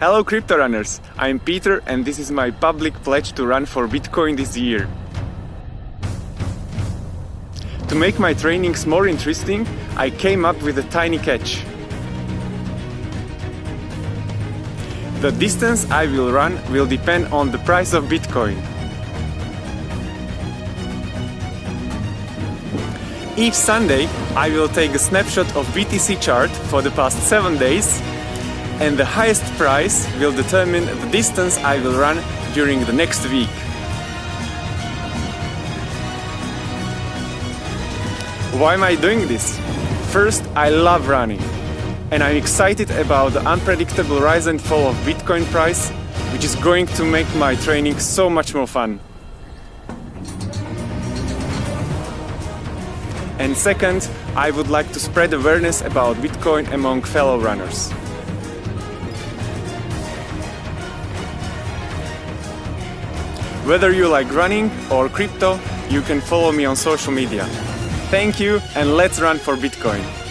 Hello crypto runners, I'm Peter and this is my public pledge to run for Bitcoin this year. To make my trainings more interesting, I came up with a tiny catch. The distance I will run will depend on the price of Bitcoin. Each Sunday I will take a snapshot of BTC chart for the past 7 days and the highest price will determine the distance I will run during the next week. Why am I doing this? First, I love running and I'm excited about the unpredictable rise and fall of Bitcoin price which is going to make my training so much more fun. And second, I would like to spread awareness about Bitcoin among fellow runners. Whether you like running or crypto, you can follow me on social media. Thank you and let's run for Bitcoin!